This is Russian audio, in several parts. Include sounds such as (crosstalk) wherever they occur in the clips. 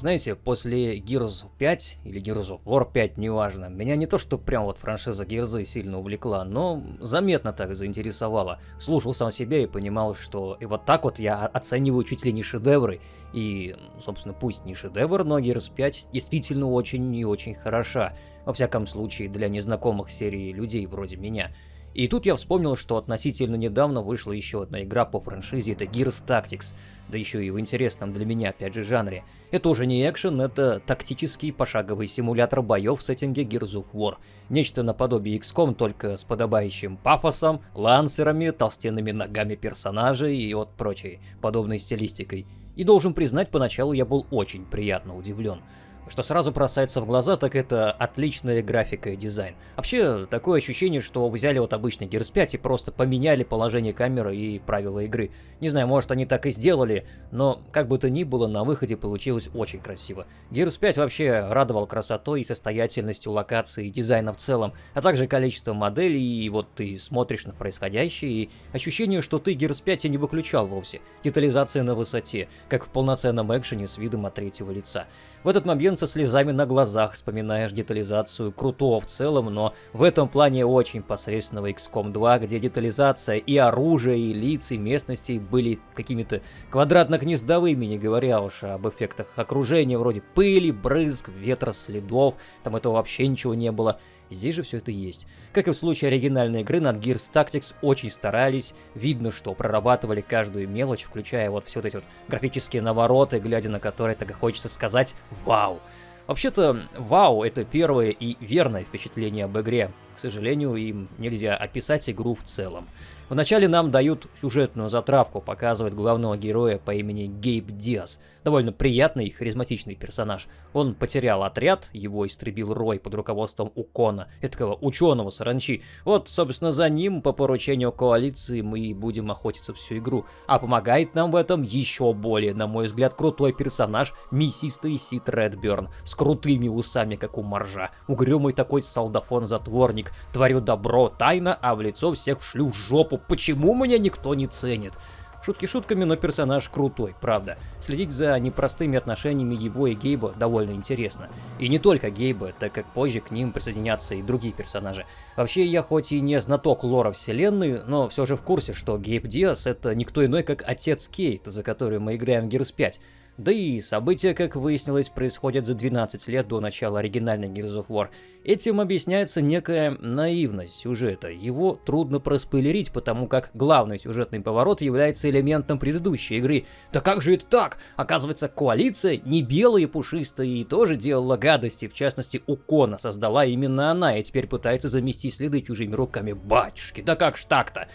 знаете, после Gears 5 или Gears of War 5, неважно, меня не то, что прям вот франшиза Gears сильно увлекла, но заметно так заинтересовала. Слушал сам себя и понимал, что и вот так вот я оцениваю чуть ли не шедевры. И, собственно, пусть не шедевр, но Gears 5 действительно очень и очень хороша. Во всяком случае, для незнакомых серии людей вроде меня. И тут я вспомнил, что относительно недавно вышла еще одна игра по франшизе, это Gears Tactics, да еще и в интересном для меня, опять же, жанре. Это уже не экшен, это тактический пошаговый симулятор боев в сеттинге Gears of War. Нечто наподобие XCOM, только с подобающим пафосом, лансерами, толстенными ногами персонажей и вот прочей подобной стилистикой. И должен признать, поначалу я был очень приятно удивлен. Что сразу бросается в глаза, так это отличная графика и дизайн. Вообще, такое ощущение, что взяли вот обычный Gears 5 и просто поменяли положение камеры и правила игры. Не знаю, может они так и сделали, но как бы то ни было, на выходе получилось очень красиво. Gears 5 вообще радовал красотой и состоятельностью локации и дизайна в целом, а также количеством моделей, и вот ты смотришь на происходящее, и ощущение, что ты Gears 5 и не выключал вовсе. Детализация на высоте, как в полноценном экшене с видом от третьего лица. В этот момент со слезами на глазах вспоминаешь детализацию крутого в целом, но в этом плане очень посредственного XCOM 2, где детализация и оружия, и лиц, и местностей были какими-то квадратно-гнездовыми, не говоря уж об эффектах окружения, вроде пыли, брызг, ветра, следов, там этого вообще ничего не было. Здесь же все это есть. Как и в случае оригинальной игры, над Gears Tactics очень старались. Видно, что прорабатывали каждую мелочь, включая вот все вот эти вот графические навороты, глядя на которые так и хочется сказать «Вау!». Вообще-то, вау, это первое и верное впечатление об игре. К сожалению, им нельзя описать игру в целом. Вначале нам дают сюжетную затравку, показывают главного героя по имени Гейб Диас. Довольно приятный и харизматичный персонаж. Он потерял отряд, его истребил Рой под руководством Укона, этого ученого саранчи. Вот, собственно, за ним по поручению коалиции мы и будем охотиться всю игру. А помогает нам в этом еще более, на мой взгляд, крутой персонаж, мясистый Сид Редберн, с крутыми усами, как у моржа. Угрюмый такой солдафон-затворник, творю добро тайно, а в лицо всех вшлю в жопу почему меня никто не ценит? Шутки шутками, но персонаж крутой, правда. Следить за непростыми отношениями его и Гейба довольно интересно. И не только Гейба, так как позже к ним присоединятся и другие персонажи. Вообще, я хоть и не знаток лора вселенной, но все же в курсе, что Гейб Диас это никто иной, как отец Кейт, за который мы играем в Gears 5. Да и события, как выяснилось, происходят за 12 лет до начала оригинальной Gears of War. Этим объясняется некая наивность сюжета. Его трудно проспойлерить, потому как главный сюжетный поворот является элементом предыдущей игры. Да как же это так? Оказывается, коалиция не белая и пушистая и тоже делала гадости. В частности, Укона создала именно она и теперь пытается замести следы чужими руками. Батюшки, да как ж так-то?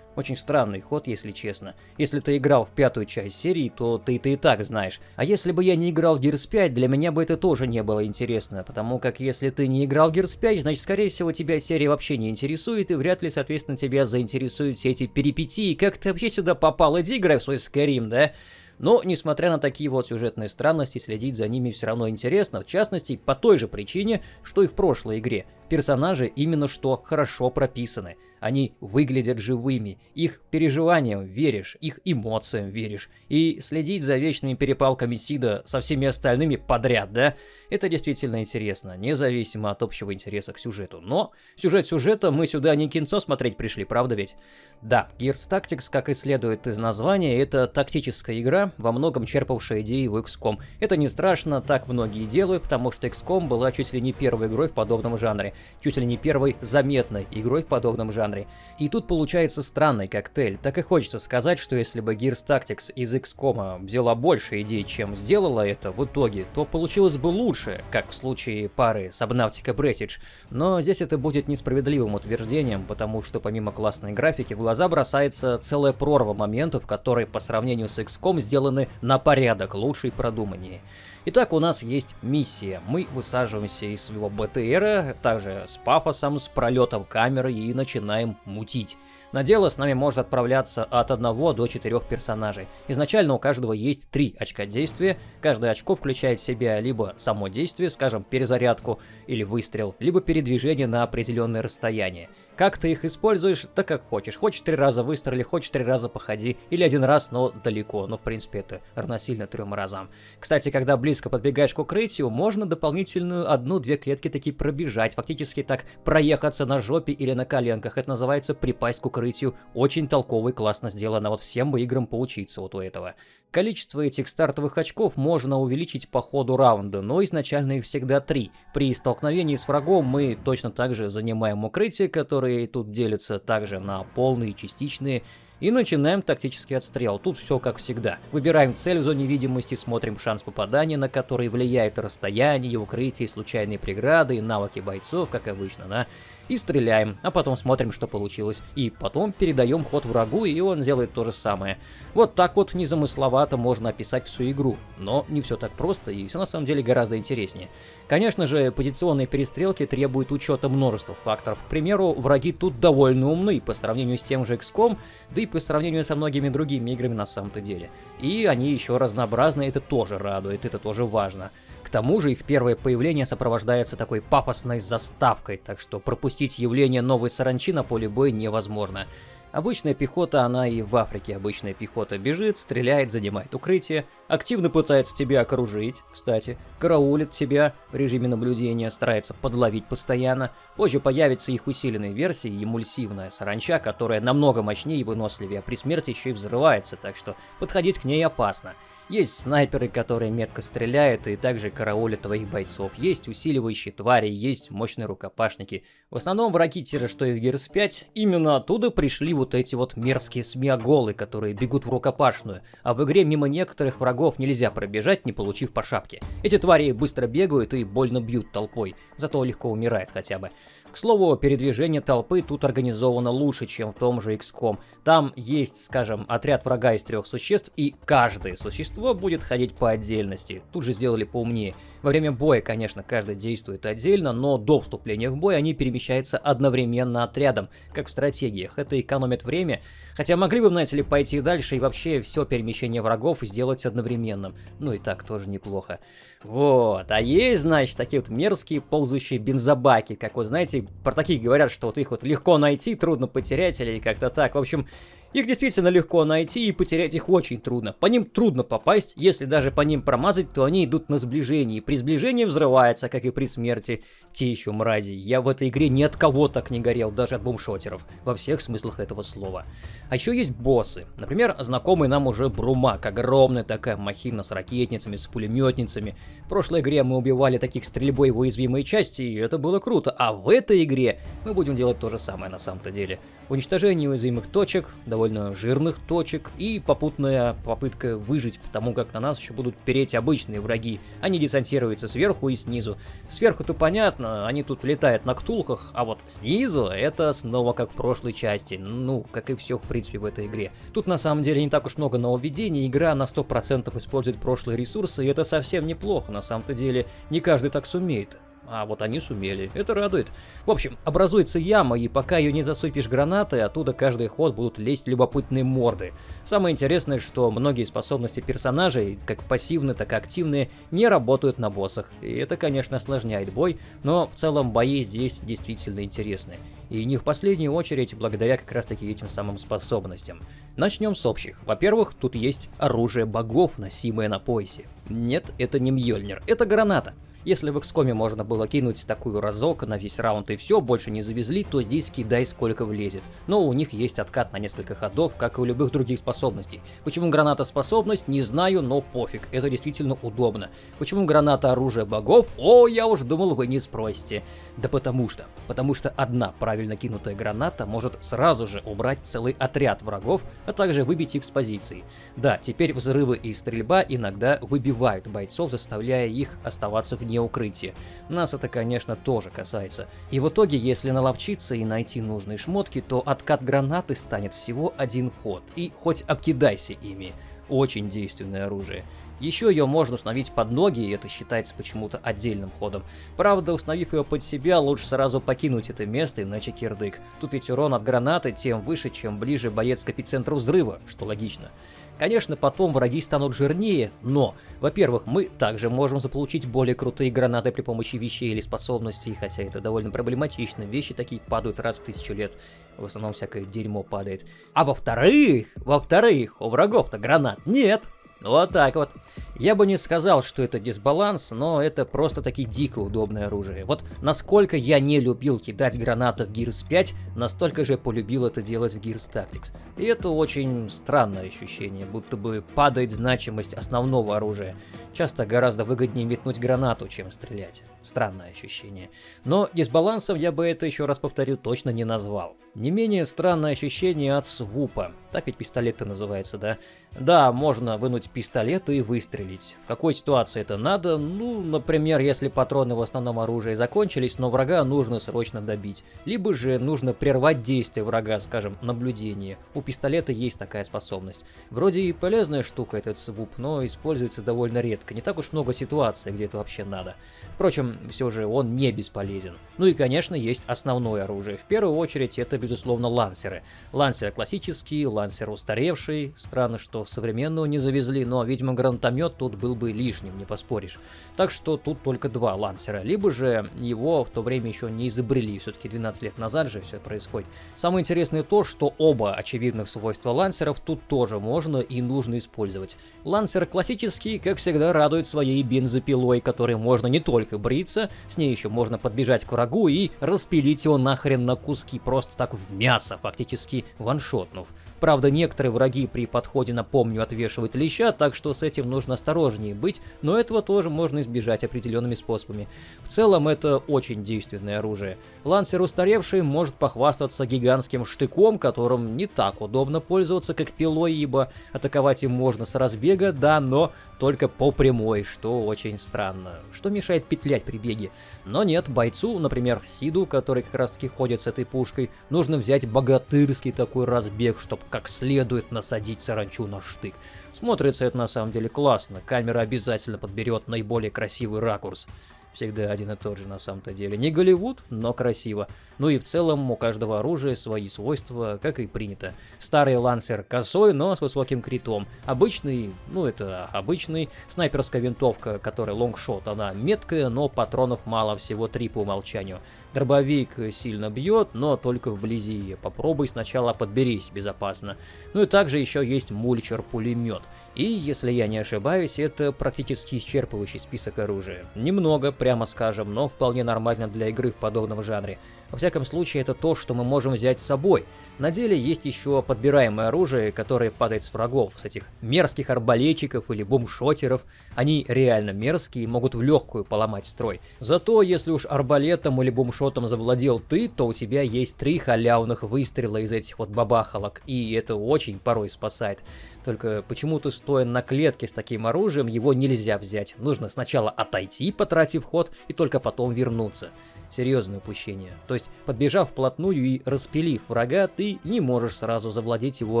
Очень странный ход, если честно. Если ты играл в пятую часть серии, то ты это и так знаешь. А если бы я не играл в Gears 5, для меня бы это тоже не было интересно, потому как если ты не играл в Gears 5, значит, скорее всего, тебя серия вообще не интересует, и вряд ли, соответственно, тебя заинтересуют все эти перипетии, как ты вообще сюда попал, иди играй в свой Skyrim, да? Но, несмотря на такие вот сюжетные странности, следить за ними все равно интересно, в частности, по той же причине, что и в прошлой игре. Персонажи именно что хорошо прописаны. Они выглядят живыми, их переживаниям веришь, их эмоциям веришь. И следить за вечными перепалками Сида со всеми остальными подряд, да? Это действительно интересно, независимо от общего интереса к сюжету. Но сюжет сюжета мы сюда не кинцо смотреть пришли, правда ведь? Да, Gears Tactics, как и следует из названия, это тактическая игра, во многом черпавшая идеи в XCOM. Это не страшно, так многие делают, потому что XCOM была чуть ли не первой игрой в подобном жанре чуть ли не первой заметной игрой в подобном жанре. И тут получается странный коктейль. Так и хочется сказать, что если бы Gears Tactics из XCOM взяла больше идей, чем сделала это в итоге, то получилось бы лучше, как в случае пары Subnautica Prestige. Но здесь это будет несправедливым утверждением, потому что помимо классной графики в глаза бросается целая прорва моментов, которые по сравнению с XCOM сделаны на порядок лучше и продуманнее. Итак, у нас есть миссия. Мы высаживаемся из своего БТРа, также с пафосом, с пролетом камеры и начинаем мутить. На дело с нами может отправляться от 1 до 4 персонажей. Изначально у каждого есть 3 очка действия. Каждое очко включает в себя либо само действие, скажем, перезарядку или выстрел, либо передвижение на определенное расстояние. Как ты их используешь, да как хочешь. Хочешь три раза выстрели, хочешь три раза походи, или один раз, но далеко. Ну, в принципе, это равносильно трем разам. Кстати, когда близко подбегаешь к укрытию, можно дополнительную одну-две клетки таки пробежать. Фактически так проехаться на жопе или на коленках. Это называется припасть к укрытию. Очень толково и классно сделано. Вот всем бы играм поучиться вот у этого. Количество этих стартовых очков можно увеличить по ходу раунда, но изначально их всегда три. При столкновении с врагом мы точно так же занимаем укрытие, которые тут делятся также на полные и частичные, и начинаем тактический отстрел. Тут все как всегда. Выбираем цель в зоне видимости, смотрим шанс попадания, на который влияет расстояние, укрытие, случайные преграды навыки бойцов, как обычно, да и стреляем, а потом смотрим, что получилось. И потом передаем ход врагу, и он делает то же самое. Вот так вот незамысловато можно описать всю игру. Но не все так просто, и все на самом деле гораздо интереснее. Конечно же, позиционные перестрелки требуют учета множества факторов. К примеру, враги тут довольно умны по сравнению с тем же XCOM, да и по сравнению со многими другими играми на самом-то деле. И они еще разнообразны, это тоже радует, это тоже важно тому же их первое появление сопровождается такой пафосной заставкой, так что пропустить явление новой саранчи на поле боя невозможно. Обычная пехота, она и в Африке обычная пехота бежит, стреляет, занимает укрытие, активно пытается тебя окружить, кстати, караулит тебя в режиме наблюдения, старается подловить постоянно. Позже появится их усиленная версия, эмульсивная саранча, которая намного мощнее и выносливее, а при смерти еще и взрывается, так что подходить к ней опасно. Есть снайперы, которые метко стреляют и также караулят твоих бойцов. Есть усиливающие твари, есть мощные рукопашники. В основном враги те же, что и в Gears 5. Именно оттуда пришли вот эти вот мерзкие смиоголы, которые бегут в рукопашную. А в игре мимо некоторых врагов нельзя пробежать, не получив по шапке. Эти твари быстро бегают и больно бьют толпой, зато легко умирает хотя бы. К слову, передвижение толпы тут организовано лучше, чем в том же XCOM. Там есть, скажем, отряд врага из трех существ, и каждое существо будет ходить по отдельности. Тут же сделали поумнее. Во время боя, конечно, каждый действует отдельно, но до вступления в бой они перемещаются одновременно отрядом, как в стратегиях. Это экономит время, хотя могли бы, знаете ли, пойти дальше и вообще все перемещение врагов сделать одновременным. Ну и так тоже неплохо. Вот, а есть, значит, такие вот мерзкие ползающие бензобаки, как вот, знаете, про таких говорят, что вот их вот легко найти, трудно потерять или как-то так. В общем, их действительно легко найти и потерять их очень трудно. По ним трудно попасть, если даже по ним промазать, то они идут на сближении. При сближении взрывается, как и при смерти. Те еще мрази. Я в этой игре ни от кого так не горел, даже от бумшотеров. Во всех смыслах этого слова. А еще есть боссы. Например, знакомый нам уже Брумак. Огромная такая махина с ракетницами, с пулеметницами. В прошлой игре мы убивали таких стрельбой в уязвимые части, и это было круто. А в этой игре мы будем делать то же самое на самом-то деле. Уничтожение уязвимых точек, довольно довольно жирных точек и попутная попытка выжить, потому как на нас еще будут переть обычные враги. Они десантируются сверху и снизу. Сверху-то понятно, они тут летают на ктулхах, а вот снизу это снова как в прошлой части. Ну, как и все в принципе в этой игре. Тут на самом деле не так уж много нововведений, игра на 100% использует прошлые ресурсы, и это совсем неплохо, на самом-то деле не каждый так сумеет. А вот они сумели. Это радует. В общем, образуется яма, и пока ее не засыпешь гранатой, оттуда каждый ход будут лезть любопытные морды. Самое интересное, что многие способности персонажей, как пассивные, так и активные, не работают на боссах. И это, конечно, осложняет бой, но в целом бои здесь действительно интересны. И не в последнюю очередь благодаря как раз таки этим самым способностям. Начнем с общих. Во-первых, тут есть оружие богов, носимое на поясе. Нет, это не Мьёльнир, это граната. Если в XCOM можно было кинуть такую разок на весь раунд и все, больше не завезли, то здесь кидай сколько влезет. Но у них есть откат на несколько ходов, как и у любых других способностей. Почему граната способность, не знаю, но пофиг, это действительно удобно. Почему граната оружие богов? О, я уж думал, вы не спросите. Да потому что. Потому что одна правильно кинутая граната может сразу же убрать целый отряд врагов, а также выбить их с позиций. Да, теперь взрывы и стрельба иногда выбивают бойцов, заставляя их оставаться вне вне укрытия. Нас это, конечно, тоже касается. И в итоге, если наловчиться и найти нужные шмотки, то откат гранаты станет всего один ход. И хоть обкидайся ими очень действенное оружие. Еще ее можно установить под ноги, и это считается почему-то отдельным ходом. Правда, установив ее под себя, лучше сразу покинуть это место, иначе кирдык. Тут ведь урон от гранаты тем выше, чем ближе боец к эпицентру взрыва, что логично. Конечно, потом враги станут жирнее, но, во-первых, мы также можем заполучить более крутые гранаты при помощи вещей или способностей, хотя это довольно проблематично. Вещи такие падают раз в тысячу лет, в основном всякое дерьмо падает. А во-вторых, во-вторых, у врагов-то гранат нет. Вот так вот. Я бы не сказал, что это дисбаланс, но это просто таки дико удобное оружие. Вот насколько я не любил кидать гранаты в Gears 5, настолько же полюбил это делать в Gears Tactics. И это очень странное ощущение, будто бы падает значимость основного оружия. Часто гораздо выгоднее метнуть гранату, чем стрелять. Странное ощущение. Но дисбалансом я бы это, еще раз повторю, точно не назвал. Не менее странное ощущение от свупа. Так ведь пистолет-то называется, да? Да, можно вынуть пистолет и выстрелить. В какой ситуации это надо? Ну, например, если патроны в основном оружии закончились, но врага нужно срочно добить. Либо же нужно прервать действие врага, скажем, наблюдение. У пистолета есть такая способность. Вроде и полезная штука этот свуп, но используется довольно редко. Не так уж много ситуаций, где это вообще надо. Впрочем, все же он не бесполезен. Ну и, конечно, есть основное оружие. В первую очередь это, безусловно, лансеры. Лансер классический, лансер устаревший. Странно, что современного не завезли, но, видимо, гранатомет тут был бы лишним, не поспоришь. Так что тут только два лансера, либо же его в то время еще не изобрели, все-таки 12 лет назад же все происходит. Самое интересное то, что оба очевидных свойства лансеров тут тоже можно и нужно использовать. Лансер классический, как всегда, радует своей бензопилой, которой можно не только бриться, с ней еще можно подбежать к врагу и распилить его нахрен на куски, просто так в мясо, фактически ваншотнув. Правда, некоторые враги при подходе на помню отвешивают леща, так что с этим нужно осторожнее быть, но этого тоже можно избежать определенными способами. В целом, это очень действенное оружие. Лансер устаревший может похвастаться гигантским штыком, которым не так удобно пользоваться, как пилой, ибо атаковать им можно с разбега, да, но только по прямой, что очень странно. Что мешает петлять при беге? Но нет, бойцу, например, Сиду, который как раз таки ходит с этой пушкой, нужно взять богатырский такой разбег, чтобы как следует насадить саранчу на штык. Смотрится это на самом деле классно, камера обязательно подберет наиболее красивый ракурс. Всегда один и тот же на самом-то деле. Не Голливуд, но красиво. Ну и в целом у каждого оружия свои свойства, как и принято. Старый лансер косой, но с высоким критом. Обычный, ну это обычный, снайперская винтовка, которая лонгшот, она меткая, но патронов мало, всего три по умолчанию. Дробовик сильно бьет, но только вблизи. Попробуй сначала подберись безопасно. Ну и также еще есть мульчер-пулемет. И, если я не ошибаюсь, это практически исчерпывающий список оружия. Немного, прямо скажем, но вполне нормально для игры в подобном жанре. Во всяком случае, это то, что мы можем взять с собой. На деле есть еще подбираемое оружие, которое падает с врагов, с этих мерзких арбалетчиков или бумшотеров. Они реально мерзкие и могут в легкую поломать строй. Зато, если уж арбалетом или бумшотом завладел ты, то у тебя есть три халявных выстрела из этих вот бабахалок, и это очень порой спасает. Только почему-то стоя на клетке с таким оружием, его нельзя взять. Нужно сначала отойти, потратив ход, и только потом вернуться. Серьезное упущение. То есть, подбежав вплотную и распилив врага, ты не можешь сразу завладеть его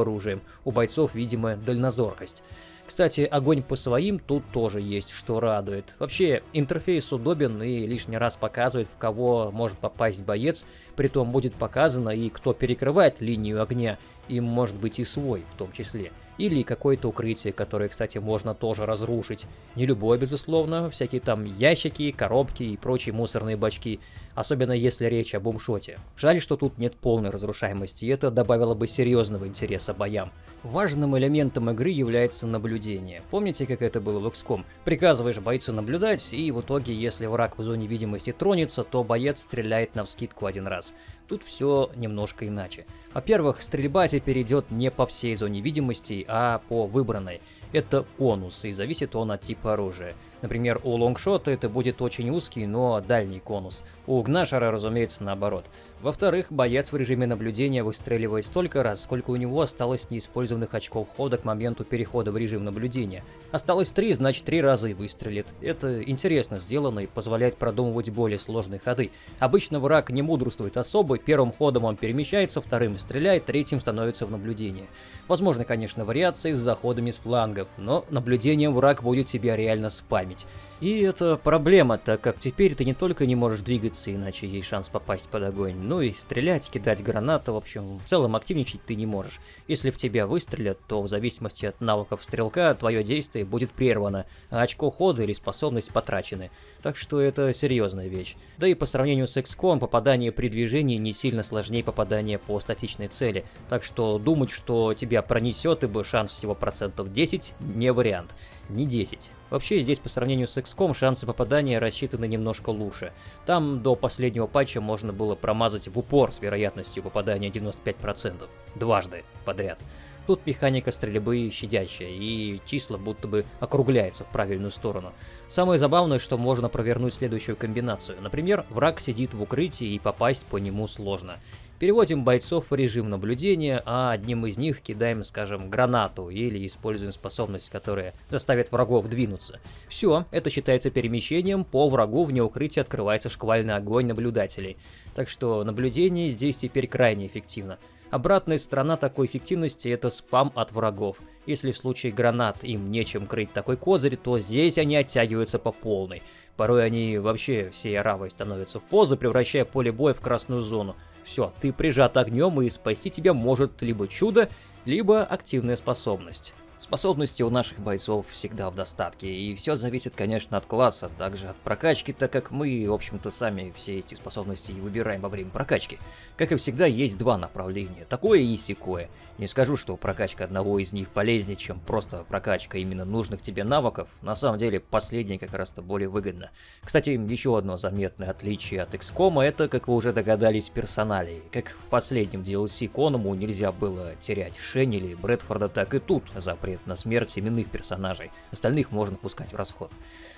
оружием. У бойцов, видимо, дальнозоркость. Кстати, огонь по своим тут тоже есть, что радует. Вообще, интерфейс удобен и лишний раз показывает, в кого может попасть боец, притом будет показано и кто перекрывает линию огня, и может быть и свой в том числе. Или какое-то укрытие, которое, кстати, можно тоже разрушить. Не любое, безусловно, всякие там ящики, коробки и прочие мусорные бачки. Особенно если речь о бумшоте. Жаль, что тут нет полной разрушаемости, и это добавило бы серьезного интереса боям. Важным элементом игры является наблюдение. Помните, как это было в XCOM? Приказываешь бойцу наблюдать, и в итоге, если враг в зоне видимости тронется, то боец стреляет на вскидку один раз. Тут все немножко иначе. Во-первых, стрельба теперь идет не по всей зоне видимости, а по выбранной. Это конус, и зависит он от типа оружия. Например, у лонгшота это будет очень узкий, но дальний конус. У гнашера, разумеется, наоборот. Во-вторых, боец в режиме наблюдения выстреливает столько раз, сколько у него осталось неиспользованных очков хода к моменту перехода в режим наблюдения. Осталось три, значит три раза и выстрелит. Это интересно сделано и позволяет продумывать более сложные ходы. Обычно враг не мудрствует особо, первым ходом он перемещается, вторым стреляет, третьим становится в наблюдение. Возможно, конечно, вариации с заходами с флангов, но наблюдением враг будет тебя реально спамить. И это проблема, так как теперь ты не только не можешь двигаться, иначе есть шанс попасть под огонь, и стрелять, кидать гранаты, в общем, в целом активничать ты не можешь. Если в тебя выстрелят, то в зависимости от навыков стрелка, твое действие будет прервано, а очко хода или способность потрачены. Так что это серьезная вещь. Да и по сравнению с XCOM, попадание при движении не сильно сложнее попадания по статичной цели, так что думать, что тебя пронесет, ибо шанс всего процентов 10, не вариант. Не 10. Вообще, здесь по сравнению с XCOM шансы попадания рассчитаны немножко лучше. Там до последнего патча можно было промазать в упор с вероятностью попадания 95%. Дважды подряд. Тут механика стрельбы щадящая, и числа будто бы округляются в правильную сторону. Самое забавное, что можно провернуть следующую комбинацию. Например, враг сидит в укрытии и попасть по нему сложно. Переводим бойцов в режим наблюдения, а одним из них кидаем, скажем, гранату или используем способность, которая заставит врагов двинуться. Все, это считается перемещением, по врагу вне укрытия открывается шквальный огонь наблюдателей. Так что наблюдение здесь теперь крайне эффективно. Обратная сторона такой эффективности это спам от врагов. Если в случае гранат им нечем крыть такой козырь, то здесь они оттягиваются по полной. Порой они вообще всей аравой становятся в позы, превращая поле боя в красную зону. Все, ты прижат огнем и спасти тебя может либо чудо, либо активная способность. Способности у наших бойцов всегда в достатке, и все зависит, конечно, от класса, также от прокачки, так как мы, в общем-то, сами все эти способности и выбираем во время прокачки. Как и всегда, есть два направления, такое и секое. Не скажу, что прокачка одного из них полезнее, чем просто прокачка именно нужных тебе навыков, на самом деле последнее как раз-то более выгодно. Кстати, еще одно заметное отличие от XCOM, это, как вы уже догадались, персоналии. Как в последнем DLC Коному нельзя было терять Шенни или Брэдфорда, так и тут запрет работает на смерть именных персонажей, остальных можно пускать в расход.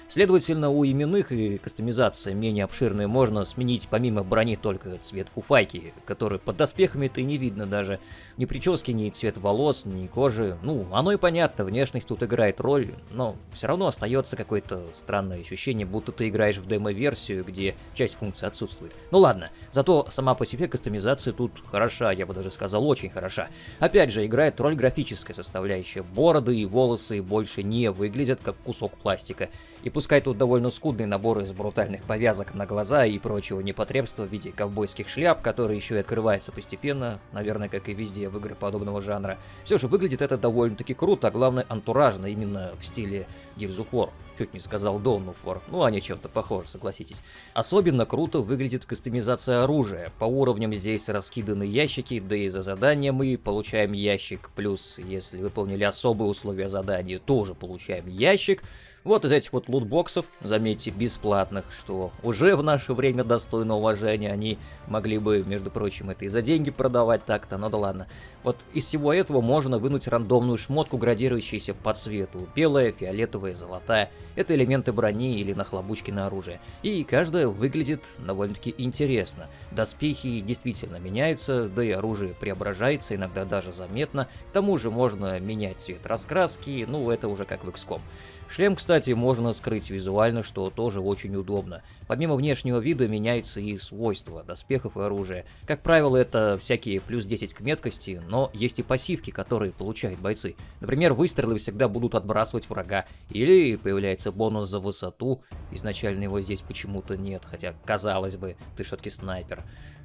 Следовательно, у именных и кастомизация менее обширная можно сменить помимо брони только цвет фуфайки, который под доспехами-то и не видно даже. Ни прически, ни цвет волос, ни кожи. Ну, оно и понятно, внешность тут играет роль, но все равно остается какое-то странное ощущение, будто ты играешь в демо-версию, где часть функций отсутствует. Ну ладно, зато сама по себе кастомизация тут хороша, я бы даже сказал очень хороша. Опять же, играет роль графическая составляющая. Бороды и волосы больше не выглядят как кусок пластика. И пускай тут довольно скудный набор из брутальных повязок на глаза и прочего непотребства в виде ковбойских шляп, которые еще и открываются постепенно, наверное, как и везде в игры подобного жанра, все же выглядит это довольно-таки круто, а главное антуражно, именно в стиле Gears of War. Чуть не сказал Dawn of War, ну они чем-то похожи, согласитесь. Особенно круто выглядит кастомизация оружия. По уровням здесь раскиданы ящики, да и за задание мы получаем ящик, плюс если выполнили особые условия задания, тоже получаем ящик. Вот из этих вот лутбоксов, заметьте, бесплатных, что уже в наше время достойно уважения, они могли бы, между прочим, это и за деньги продавать так-то, но да ладно. Вот из всего этого можно вынуть рандомную шмотку, градирующуюся по цвету. Белая, фиолетовая, золотая. Это элементы брони или нахлобучки на оружие. И каждая выглядит довольно-таки интересно. Доспехи действительно меняются, да и оружие преображается, иногда даже заметно. К тому же можно менять цвет раскраски, ну это уже как в XCOM. Шлем, кстати, можно скрыть визуально, что тоже очень удобно. Помимо внешнего вида меняются и свойства доспехов и оружия. Как правило, это всякие плюс 10 к меткости, но есть и пассивки, которые получают бойцы. Например, выстрелы всегда будут отбрасывать врага, или появляется бонус за высоту, изначально его здесь почему-то нет, хотя казалось бы, ты все-таки снайпер.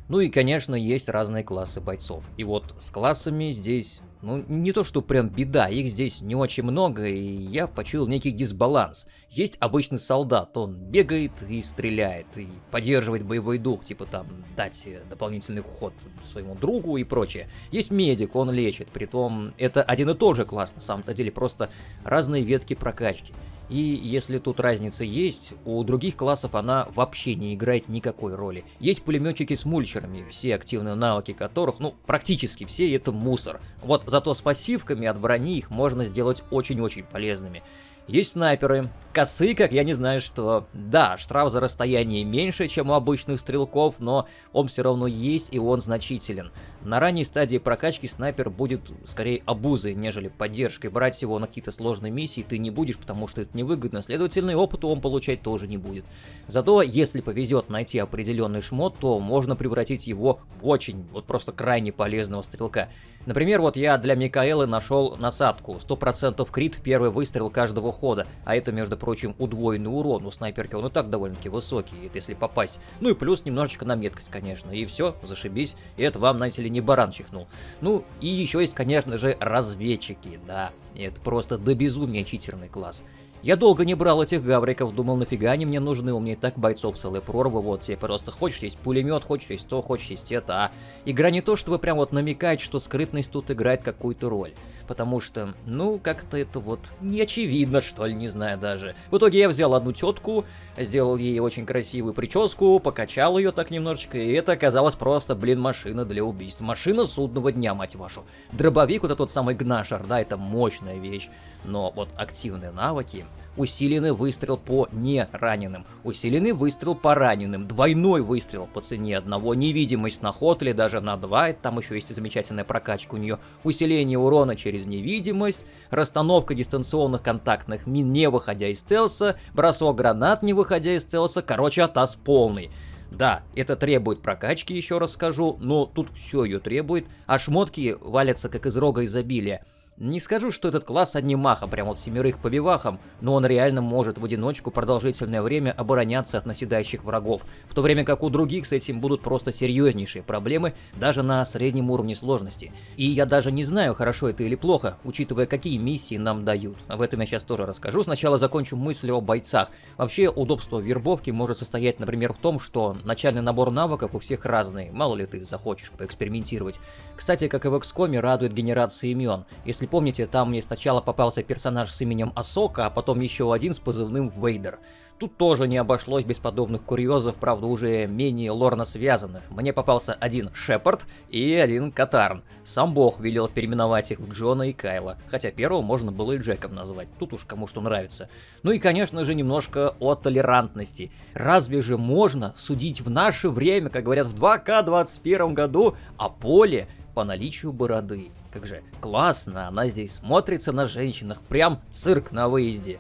Ну и, конечно, есть разные классы бойцов. И вот с классами здесь, ну, не то что прям беда, их здесь не очень много, и я почуял некий дисбаланс. Есть обычный солдат, он бегает и стреляет, и поддерживает боевой дух, типа там дать дополнительный ход своему другу и прочее. Есть медик, он лечит, притом это один и тот же класс на самом-то деле, просто разные ветки прокачки. И если тут разница есть, у других классов она вообще не играет никакой роли. Есть пулеметчики с мульчерами, все активные навыки которых, ну, практически все это мусор. Вот зато с пассивками от брони их можно сделать очень-очень полезными. Есть снайперы. Косы, как я не знаю что. Да, штраф за расстояние меньше, чем у обычных стрелков, но он все равно есть и он значителен. На ранней стадии прокачки снайпер будет скорее обузой, нежели поддержкой. Брать его на какие-то сложные миссии ты не будешь, потому что это невыгодно. Следовательно, опыта он получать тоже не будет. Зато, если повезет найти определенный шмот, то можно превратить его в очень, вот просто крайне полезного стрелка. Например, вот я для Микаэлы нашел насадку. 100% крит первый выстрел каждого хода. А это, между прочим, удвоенный урон. У снайперки он и так довольно-таки высокий, это если попасть. Ну и плюс немножечко на меткость, конечно. И все, зашибись. И это вам, знаете ли, не баран чихнул. Ну, и еще есть, конечно же, разведчики, да. Это просто до безумия читерный класс. Я долго не брал этих гавриков, думал, нафига они мне нужны, у меня и так бойцов целая прорва, вот тебе просто хочешь есть пулемет, хочешь есть то, хочешь есть это, а игра не то, чтобы прям вот намекать, что скрытность тут играет какую-то роль потому что, ну, как-то это вот не очевидно, что ли, не знаю даже. В итоге я взял одну тетку, сделал ей очень красивую прическу, покачал ее так немножечко, и это оказалось просто, блин, машина для убийств. Машина судного дня, мать вашу. Дробовик, вот этот самый гнашер, да, это мощная вещь, но вот активные навыки, усиленный выстрел по нераненым, усиленный выстрел по раненым, двойной выстрел по цене одного, невидимость на ход или даже на два, там еще есть замечательная прокачка у нее, усиление урона через невидимость, расстановка дистанционных контактных мин не выходя из стелса, бросок гранат не выходя из стелса, короче, атас полный. Да, это требует прокачки, еще раз скажу, но тут все ее требует, а шмотки валятся как из рога изобилия. Не скажу, что этот класс одним махом, прям вот семерых побивахом, но он реально может в одиночку продолжительное время обороняться от наседающих врагов, в то время как у других с этим будут просто серьезнейшие проблемы даже на среднем уровне сложности. И я даже не знаю, хорошо это или плохо, учитывая какие миссии нам дают. Об этом я сейчас тоже расскажу. Сначала закончу мысли о бойцах. Вообще, удобство вербовки может состоять, например, в том, что начальный набор навыков у всех разный, мало ли ты захочешь поэкспериментировать. Кстати, как и в XCOM, радует генерация имен. Если помните, там мне сначала попался персонаж с именем Асока, а потом еще один с позывным Вейдер. Тут тоже не обошлось без подобных курьезов, правда уже менее лорно связанных. Мне попался один Шепард и один Катарн. Сам бог велел переименовать их в Джона и Кайла, хотя первого можно было и Джеком назвать, тут уж кому что нравится. Ну и конечно же немножко о толерантности. Разве же можно судить в наше время, как говорят в 2К21 году, о поле по наличию бороды? Как же классно, она здесь смотрится на женщинах, прям цирк на выезде.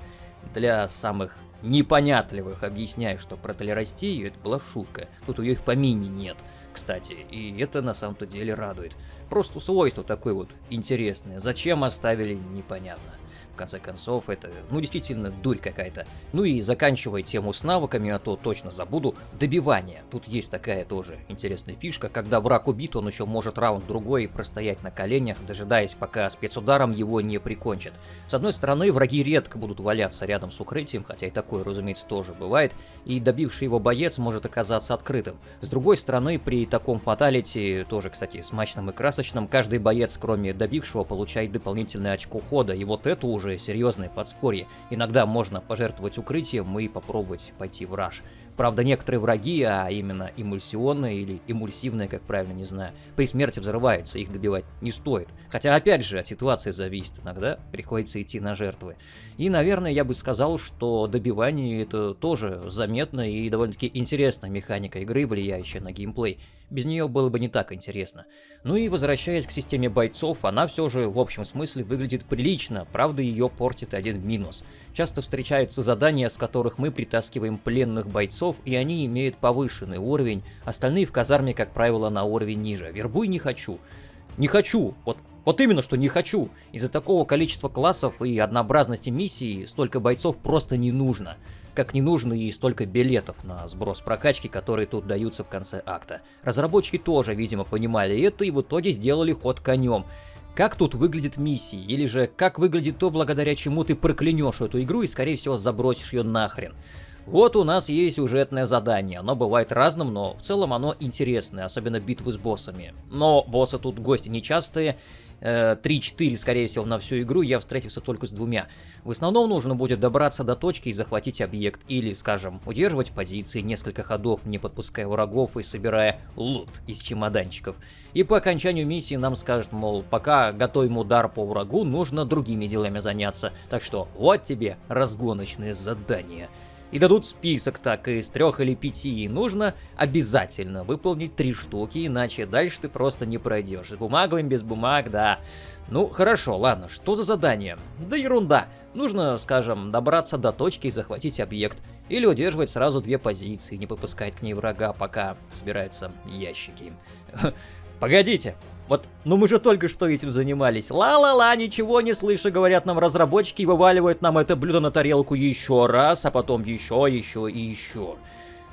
Для самых непонятливых объясняю, что про толерастию это была шутка. Тут ее в помине нет, кстати, и это на самом-то деле радует. Просто свойство такое вот интересное. Зачем оставили, непонятно в конце концов, это, ну, действительно, дурь какая-то. Ну и заканчивая тему с навыками, а то точно забуду, добивание. Тут есть такая тоже интересная фишка, когда враг убит, он еще может раунд-другой простоять на коленях, дожидаясь, пока спецударом его не прикончат. С одной стороны, враги редко будут валяться рядом с укрытием, хотя и такое, разумеется, тоже бывает, и добивший его боец может оказаться открытым. С другой стороны, при таком фаталити, тоже, кстати, смачном и красочном, каждый боец, кроме добившего, получает дополнительное очко хода, и вот это уже уже серьезное подспорье. Иногда можно пожертвовать укрытием и попробовать пойти в раш. Правда, некоторые враги, а именно эмульсионные или эмульсивные, как правильно, не знаю, при смерти взрываются, их добивать не стоит. Хотя, опять же, от ситуации зависит. Иногда приходится идти на жертвы. И, наверное, я бы сказал, что добивание это тоже заметно и довольно-таки интересная механика игры, влияющая на геймплей. Без нее было бы не так интересно. Ну и возвращаясь к системе бойцов, она все же в общем смысле выглядит прилично, правда ее портит один минус. Часто встречаются задания, с которых мы притаскиваем пленных бойцов, и они имеют повышенный уровень, остальные в казарме, как правило, на уровень ниже. Вербуй не хочу. Не хочу. Вот вот именно, что не хочу. Из-за такого количества классов и однообразности миссий столько бойцов просто не нужно. Как не нужно и столько билетов на сброс прокачки, которые тут даются в конце акта. Разработчики тоже, видимо, понимали это и в итоге сделали ход конем. Как тут выглядит миссии, или же как выглядит то, благодаря чему ты проклянешь эту игру и скорее всего забросишь ее нахрен. Вот у нас есть сюжетное задание, оно бывает разным, но в целом оно интересное, особенно битвы с боссами. Но боссы тут гости нечастые, 3-4, скорее всего, на всю игру, я встретился только с двумя. В основном нужно будет добраться до точки и захватить объект, или, скажем, удерживать позиции несколько ходов, не подпуская врагов и собирая лут из чемоданчиков. И по окончанию миссии нам скажут, мол, пока готовим удар по врагу, нужно другими делами заняться. Так что вот тебе разгоночные задания и дадут список так из трех или пяти, и нужно обязательно выполнить три штуки, иначе дальше ты просто не пройдешь. С бумагами, без бумаг, да. Ну, хорошо, ладно, что за задание? Да ерунда. Нужно, скажем, добраться до точки и захватить объект. Или удерживать сразу две позиции, не попускать к ней врага, пока собираются ящики. (laughs) Погодите, вот, ну мы же только что этим занимались. Ла-ла-ла, ничего не слышу, говорят нам разработчики, и вываливают нам это блюдо на тарелку еще раз, а потом еще, еще и еще.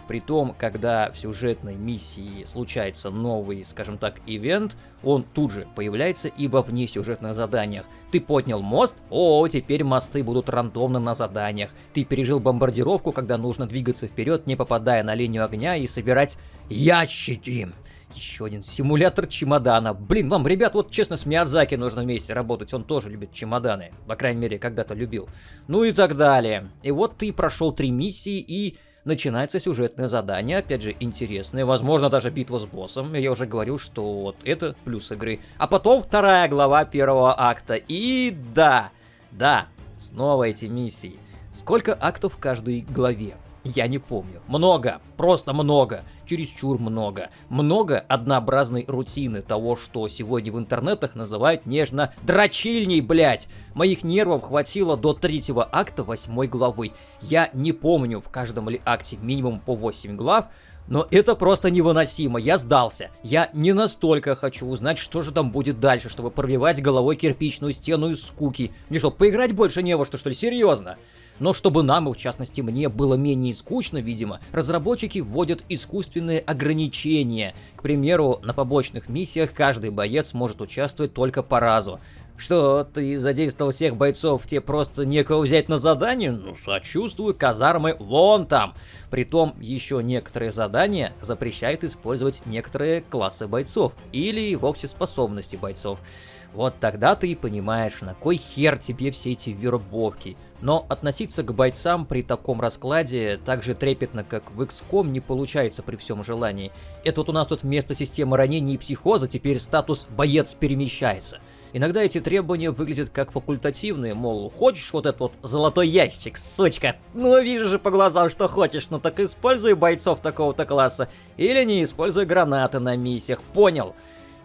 Притом, когда в сюжетной миссии случается новый, скажем так, ивент, он тут же появляется и во внесюжетных заданиях. Ты поднял мост? О, теперь мосты будут рандомно на заданиях. Ты пережил бомбардировку, когда нужно двигаться вперед, не попадая на линию огня и собирать ящики. Еще один симулятор чемодана. Блин, вам, ребят, вот честно, с Миядзаки нужно вместе работать. Он тоже любит чемоданы. По крайней мере, когда-то любил. Ну и так далее. И вот ты прошел три миссии и начинается сюжетное задание, опять же, интересное, возможно, даже битва с боссом, я уже говорю, что вот это плюс игры. А потом вторая глава первого акта, и да, да, снова эти миссии. Сколько актов в каждой главе? Я не помню. Много, просто много, чересчур много. Много однообразной рутины того, что сегодня в интернетах называют нежно «дрочильней, блять!» Моих нервов хватило до третьего акта восьмой главы. Я не помню в каждом ли акте минимум по 8 глав, но это просто невыносимо, я сдался. Я не настолько хочу узнать, что же там будет дальше, чтобы пробивать головой кирпичную стену из скуки. Мне что, поиграть больше не во что, что ли? Серьезно? Но чтобы нам, и в частности мне, было менее скучно, видимо, разработчики вводят искусственные ограничения. К примеру, на побочных миссиях каждый боец может участвовать только по разу. Что, ты задействовал всех бойцов, тебе просто некого взять на задание? Ну, сочувствую, казармы вон там. Притом, еще некоторые задания запрещают использовать некоторые классы бойцов. Или вовсе способности бойцов. Вот тогда ты и понимаешь, на кой хер тебе все эти вербовки. Но относиться к бойцам при таком раскладе так же трепетно, как в XCOM, не получается при всем желании. Это вот у нас тут вместо системы ранений и психоза теперь статус «боец перемещается». Иногда эти требования выглядят как факультативные, мол, хочешь вот этот вот золотой ящик, сучка? Ну, вижу же по глазам, что хочешь, ну так используй бойцов такого-то класса. Или не используй гранаты на миссиях, понял?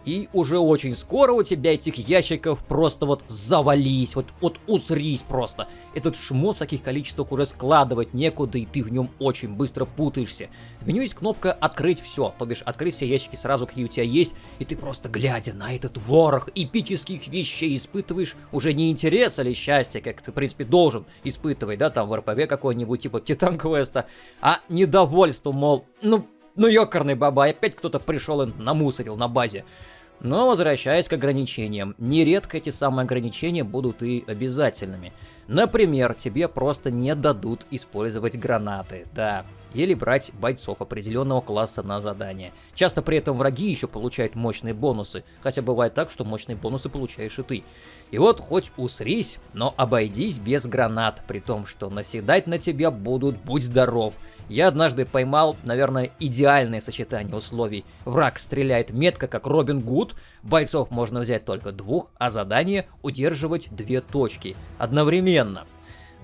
И уже очень скоро у тебя этих ящиков просто вот завались, вот, вот усрись просто. Этот шмот в таких количествах уже складывать некуда, и ты в нем очень быстро путаешься. В меню есть кнопка «Открыть все», то бишь открыть все ящики сразу, какие у тебя есть, и ты просто глядя на этот ворох эпических вещей испытываешь уже не интерес или счастье, как ты, в принципе, должен испытывать, да, там в РПГ какой-нибудь, типа Титан Квеста, а недовольство, мол, ну, ну ёкарный баба, опять кто-то пришел и намусорил на базе. Но возвращаясь к ограничениям, нередко эти самые ограничения будут и обязательными. Например, тебе просто не дадут использовать гранаты, да, или брать бойцов определенного класса на задание. Часто при этом враги еще получают мощные бонусы, хотя бывает так, что мощные бонусы получаешь и ты. И вот хоть усрись, но обойдись без гранат, при том, что наседать на тебя будут «будь здоров». Я однажды поймал, наверное, идеальное сочетание условий. Враг стреляет метко, как Робин Гуд, бойцов можно взять только двух, а задание удерживать две точки одновременно.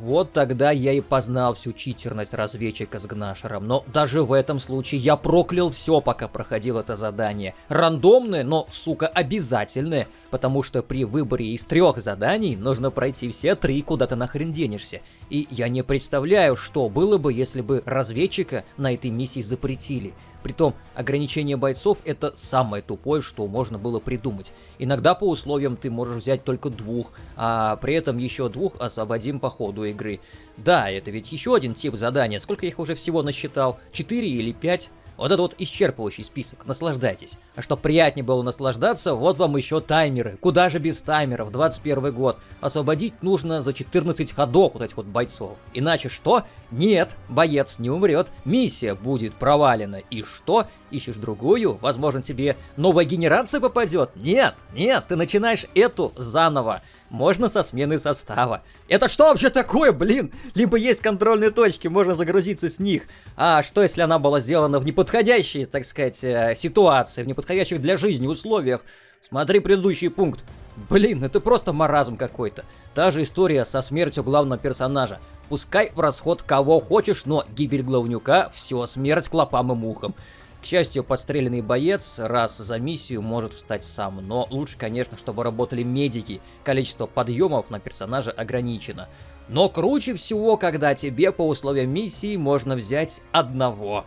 Вот тогда я и познал всю читерность разведчика с Гнашером, но даже в этом случае я проклял все, пока проходил это задание. Рандомное, но, сука, обязательное, потому что при выборе из трех заданий нужно пройти все три, куда ты нахрен денешься. И я не представляю, что было бы, если бы разведчика на этой миссии запретили. Притом, ограничение бойцов это самое тупое, что можно было придумать. Иногда по условиям ты можешь взять только двух, а при этом еще двух освободим по ходу игры. Да, это ведь еще один тип задания. Сколько их уже всего насчитал? Четыре или пять? Вот это вот исчерпывающий список, наслаждайтесь. А чтобы приятнее было наслаждаться, вот вам еще таймеры. Куда же без таймеров, 21 год. Освободить нужно за 14 ходов вот этих вот бойцов. Иначе что? Нет, боец не умрет, миссия будет провалена. И что? Ищешь другую, возможно, тебе новая генерация попадет. Нет, нет, ты начинаешь эту заново. Можно со смены состава. Это что вообще такое, блин? Либо есть контрольные точки, можно загрузиться с них. А что, если она была сделана в неподходящей, так сказать, э, ситуации, в неподходящих для жизни условиях? Смотри предыдущий пункт. Блин, это просто маразм какой-то. Та же история со смертью главного персонажа. Пускай в расход кого хочешь, но гибель главнюка – все, смерть клопам и мухам. К счастью, подстреленный боец раз за миссию может встать сам, но лучше, конечно, чтобы работали медики, количество подъемов на персонажа ограничено. Но круче всего, когда тебе по условиям миссии можно взять одного.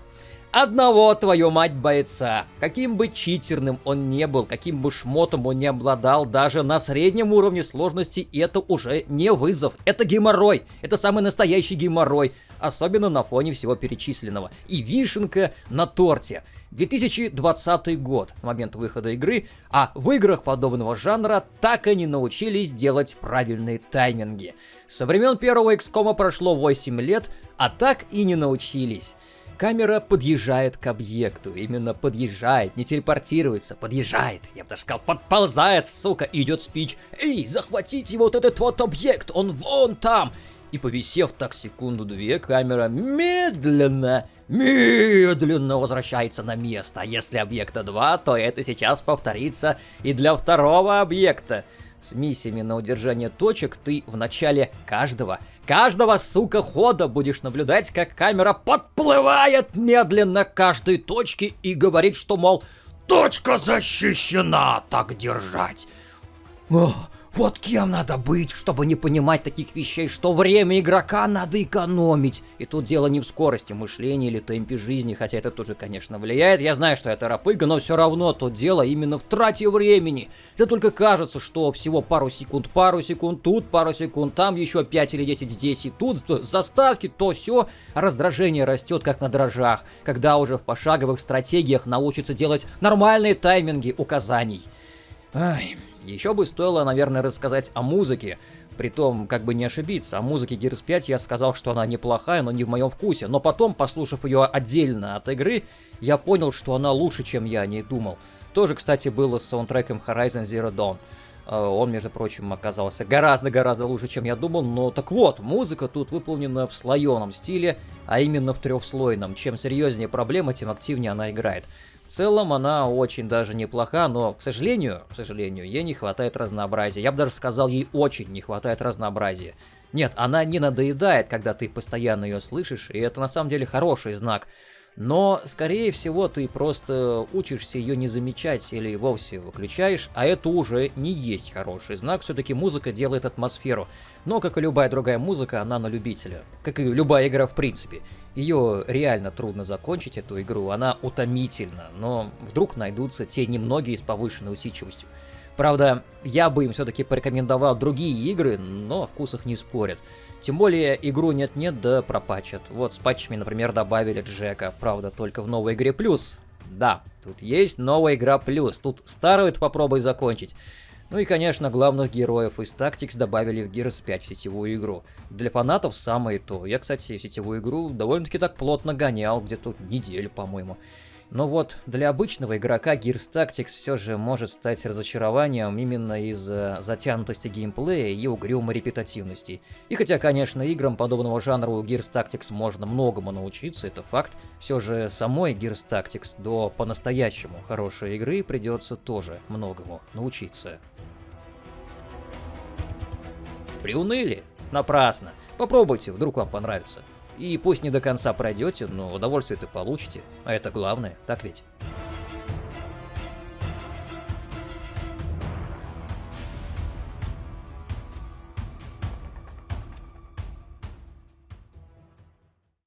Одного, твою мать, бойца. Каким бы читерным он не был, каким бы шмотом он не обладал, даже на среднем уровне сложности это уже не вызов. Это геморрой. Это самый настоящий геморрой особенно на фоне всего перечисленного. И вишенка на торте. 2020 год, момент выхода игры, а в играх подобного жанра так и не научились делать правильные тайминги. Со времен первого XCOM прошло 8 лет, а так и не научились. Камера подъезжает к объекту, именно подъезжает, не телепортируется, подъезжает, я бы даже сказал, подползает, сука, идет спич. Эй, захватите вот этот вот объект, он вон там! и повисев так секунду-две, камера медленно, медленно возвращается на место. А если объекта 2, то это сейчас повторится и для второго объекта. С миссиями на удержание точек ты в начале каждого, каждого, сука, хода будешь наблюдать, как камера подплывает медленно к каждой точке и говорит, что, мол, точка защищена, так держать. Ох, вот кем надо быть, чтобы не понимать таких вещей, что время игрока надо экономить. И тут дело не в скорости мышления или темпе жизни, хотя это тоже, конечно, влияет. Я знаю, что это рапыга, но все равно то дело именно в трате времени. Это только кажется, что всего пару секунд, пару секунд тут, пару секунд там, еще 5 или 10 здесь и тут, заставки, то все. раздражение растет как на дрожжах, когда уже в пошаговых стратегиях научатся делать нормальные тайминги указаний. Ай... Еще бы стоило, наверное, рассказать о музыке. Притом, как бы не ошибиться, о музыке Gears 5 я сказал, что она неплохая, но не в моем вкусе. Но потом, послушав ее отдельно от игры, я понял, что она лучше, чем я о ней думал. Тоже, кстати, было с саундтреком Horizon Zero Dawn. Э, он, между прочим, оказался гораздо-гораздо лучше, чем я думал. Но так вот, музыка тут выполнена в слоеном стиле, а именно в трехслойном. Чем серьезнее проблема, тем активнее она играет. Целом она очень даже неплоха, но, к сожалению, к сожалению, ей не хватает разнообразия. Я бы даже сказал, ей очень не хватает разнообразия. Нет, она не надоедает, когда ты постоянно ее слышишь, и это на самом деле хороший знак. Но, скорее всего, ты просто учишься ее не замечать или вовсе выключаешь, а это уже не есть хороший знак, все-таки музыка делает атмосферу. Но, как и любая другая музыка, она на любителя. Как и любая игра в принципе. Ее реально трудно закончить, эту игру, она утомительна, но вдруг найдутся те немногие с повышенной усидчивостью. Правда, я бы им все-таки порекомендовал другие игры, но о вкусах не спорят. Тем более, игру нет-нет, да пропачат. Вот с патчами, например, добавили Джека, правда, только в новой игре плюс. Да, тут есть новая игра плюс, тут старую попробуй закончить. Ну и, конечно, главных героев из Tactics добавили в Gears 5 в сетевую игру. Для фанатов самое то. Я, кстати, сетевую игру довольно-таки так плотно гонял, где-то неделю, по-моему. Но вот для обычного игрока Gears Tactics все же может стать разочарованием именно из-за затянутости геймплея и угрюмой репетативности. И хотя, конечно, играм подобного жанра у Gears Tactics можно многому научиться, это факт, все же самой Gears Tactics до по-настоящему хорошей игры придется тоже многому научиться. Приуныли? Напрасно. Попробуйте, вдруг вам понравится. И пусть не до конца пройдете, но удовольствие-то получите. А это главное, так ведь?